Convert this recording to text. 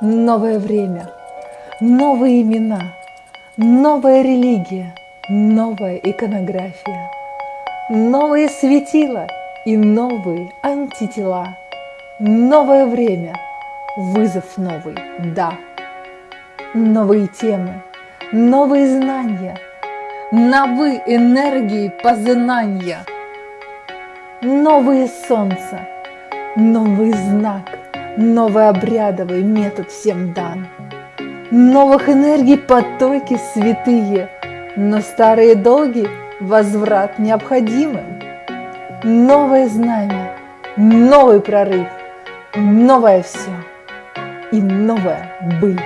новое время, новые имена, новая религия, новая иконография, новые светила и новые антитела, новое время, вызов новый, да, новые темы, новые знания, новые энергии познания, новые солнца, новый знак – Новый обрядовый метод всем дан. Новых энергий потоки святые, Но старые долги возврат необходимым. Новое знамя, новый прорыв, новое все и новое быть.